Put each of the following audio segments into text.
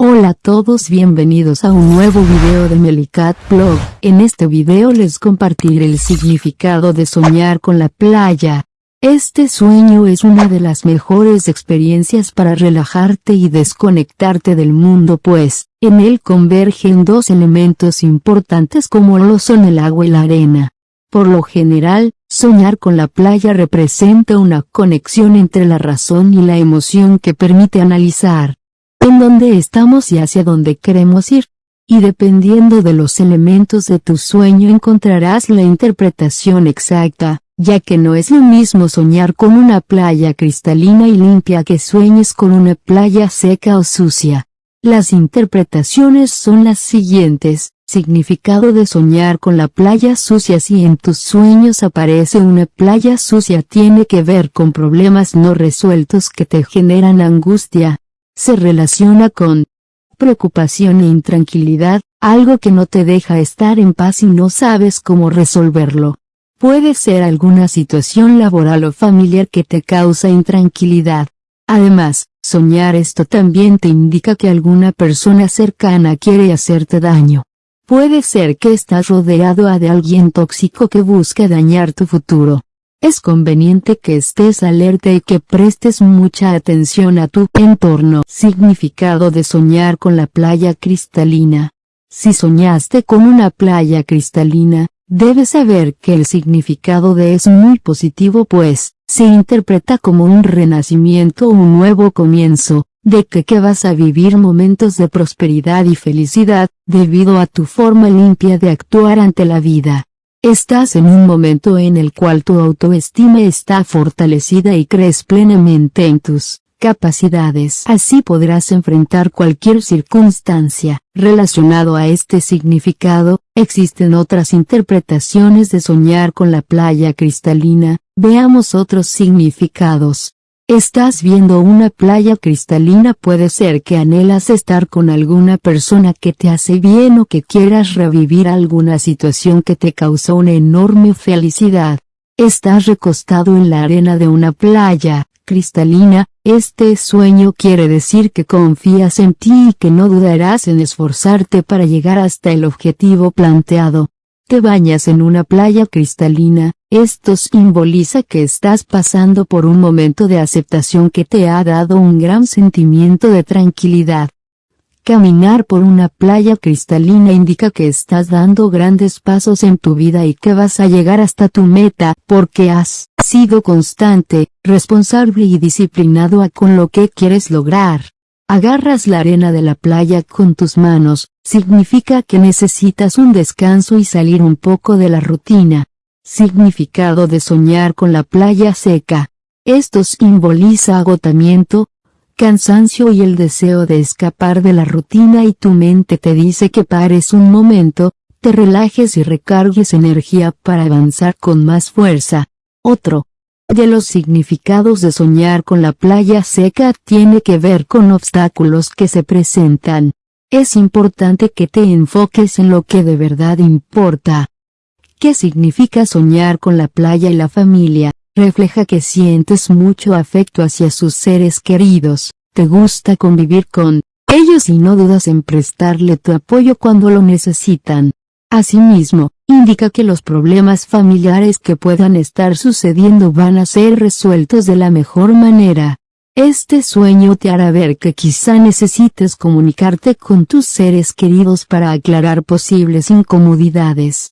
Hola a todos bienvenidos a un nuevo video de Melicat Blog, en este video les compartiré el significado de soñar con la playa. Este sueño es una de las mejores experiencias para relajarte y desconectarte del mundo pues, en él convergen dos elementos importantes como lo son el agua y la arena. Por lo general, soñar con la playa representa una conexión entre la razón y la emoción que permite analizar en dónde estamos y hacia dónde queremos ir. Y dependiendo de los elementos de tu sueño encontrarás la interpretación exacta, ya que no es lo mismo soñar con una playa cristalina y limpia que sueñes con una playa seca o sucia. Las interpretaciones son las siguientes, significado de soñar con la playa sucia si en tus sueños aparece una playa sucia tiene que ver con problemas no resueltos que te generan angustia, se relaciona con preocupación e intranquilidad, algo que no te deja estar en paz y no sabes cómo resolverlo. Puede ser alguna situación laboral o familiar que te causa intranquilidad. Además, soñar esto también te indica que alguna persona cercana quiere hacerte daño. Puede ser que estás rodeado de alguien tóxico que busca dañar tu futuro. Es conveniente que estés alerta y que prestes mucha atención a tu entorno. Significado de soñar con la playa cristalina. Si soñaste con una playa cristalina, debes saber que el significado de es muy positivo pues, se interpreta como un renacimiento o un nuevo comienzo, de que, que vas a vivir momentos de prosperidad y felicidad, debido a tu forma limpia de actuar ante la vida. Estás en un momento en el cual tu autoestima está fortalecida y crees plenamente en tus capacidades. Así podrás enfrentar cualquier circunstancia. Relacionado a este significado, existen otras interpretaciones de soñar con la playa cristalina, veamos otros significados. Estás viendo una playa cristalina puede ser que anhelas estar con alguna persona que te hace bien o que quieras revivir alguna situación que te causó una enorme felicidad. Estás recostado en la arena de una playa, cristalina, este sueño quiere decir que confías en ti y que no dudarás en esforzarte para llegar hasta el objetivo planteado. Te bañas en una playa cristalina, esto simboliza que estás pasando por un momento de aceptación que te ha dado un gran sentimiento de tranquilidad. Caminar por una playa cristalina indica que estás dando grandes pasos en tu vida y que vas a llegar hasta tu meta porque has sido constante, responsable y disciplinado a con lo que quieres lograr. Agarras la arena de la playa con tus manos, significa que necesitas un descanso y salir un poco de la rutina. Significado de soñar con la playa seca. Esto simboliza agotamiento, cansancio y el deseo de escapar de la rutina y tu mente te dice que pares un momento, te relajes y recargues energía para avanzar con más fuerza. Otro de los significados de soñar con la playa seca tiene que ver con obstáculos que se presentan. Es importante que te enfoques en lo que de verdad importa. ¿Qué significa soñar con la playa y la familia? Refleja que sientes mucho afecto hacia sus seres queridos, te gusta convivir con ellos y no dudas en prestarle tu apoyo cuando lo necesitan. Asimismo, indica que los problemas familiares que puedan estar sucediendo van a ser resueltos de la mejor manera. Este sueño te hará ver que quizá necesites comunicarte con tus seres queridos para aclarar posibles incomodidades.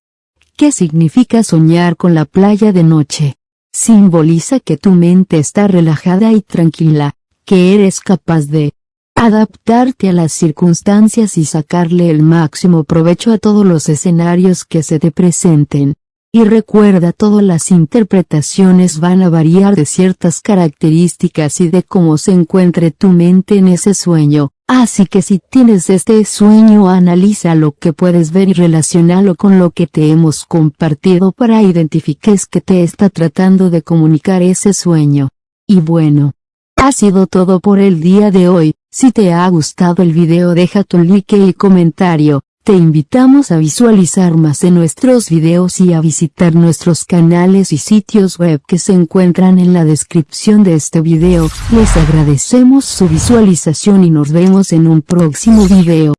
¿Qué significa soñar con la playa de noche? Simboliza que tu mente está relajada y tranquila, que eres capaz de adaptarte a las circunstancias y sacarle el máximo provecho a todos los escenarios que se te presenten. Y recuerda todas las interpretaciones van a variar de ciertas características y de cómo se encuentre tu mente en ese sueño, así que si tienes este sueño analiza lo que puedes ver y relacionalo con lo que te hemos compartido para identifiques que te está tratando de comunicar ese sueño. Y bueno, ha sido todo por el día de hoy, si te ha gustado el video deja tu like y comentario, Te invitamos a visualizar más de nuestros videos y a visitar nuestros canales y sitios web que se encuentran en la descripción de este video. Les agradecemos su visualización y nos vemos en un próximo video.